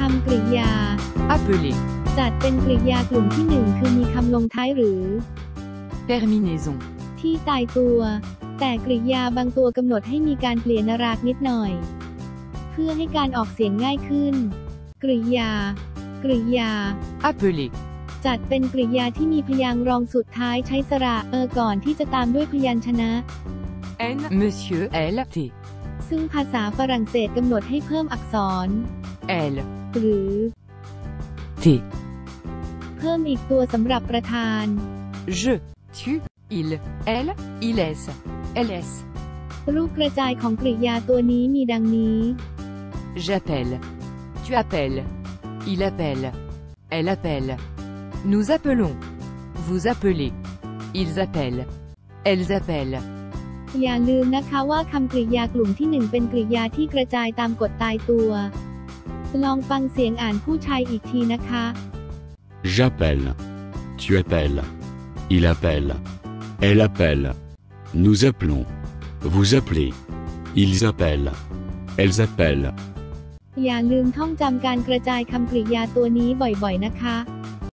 คำกริยา appeler, จัดเป็นกริยากลุ่มที่หนึ่งคือมีคำลงท้ายหรือ terminaison, ที่ตายตัว แต่กริยาบางตัวกำหนดให้มีการเปลี่ยนนรากนิดหน่อย เพื่อให้การออกเสียงง่ายขึ้น กริยา กริยา appeler, จัดเป็นกริยาที่มีพยางค์รองสุดท้ายใช้สระเออก่อนที่จะตามด้วยพยัญชนะ N, Monsieur, L, T, ซึ่งภาษาฝรั่งเศสกำหนดให้เพิ่มอักษร L, หรือ T, เพิ่มอีกตัวสำหรับประธาน je, tu, il, elle, ils, ls, รูปกระจายของกริยาตัวนี้มีดังนี้ j'appelle, tu appelles, il appelle, elle appelle, nous appelons, vous appelez, ils appellent, elles appellent, อย่าลืมนะคะว่าคำกริยากลุ่มที่หนึ่งเป็นกริยาที่กระจายตามกฎตายตัว ลองฟังเสียงอ่านผู้ชายอีกทีนะคะ J'appelle. Tu appelles. Il appelle. Elle appelle. Nous appelons. Vous appelez. Ils appellent. Elles appellent. อย่าลืมท่องจำการกระจายคำกริยาตัวนี้บ่อยๆนะคะ